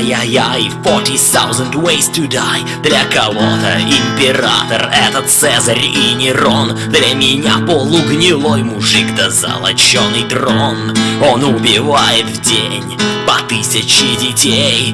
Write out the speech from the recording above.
Яй-яй, 40,000 ways to die. Для кого-то император этот Цезарь и Нерон. Для меня полугнилой мужик да золоченый дрон. Он убивает в день по тысяче детей.